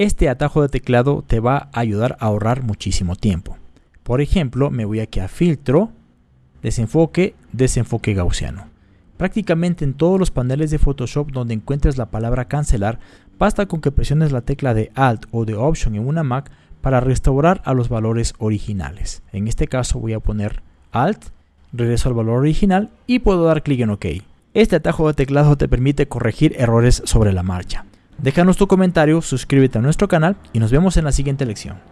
Este atajo de teclado te va a ayudar a ahorrar muchísimo tiempo. Por ejemplo, me voy aquí a filtro, desenfoque, desenfoque gaussiano. Prácticamente en todos los paneles de Photoshop donde encuentres la palabra cancelar, basta con que presiones la tecla de Alt o de Option en una Mac para restaurar a los valores originales. En este caso voy a poner Alt, regreso al valor original y puedo dar clic en OK. Este atajo de teclado te permite corregir errores sobre la marcha. Déjanos tu comentario, suscríbete a nuestro canal y nos vemos en la siguiente lección.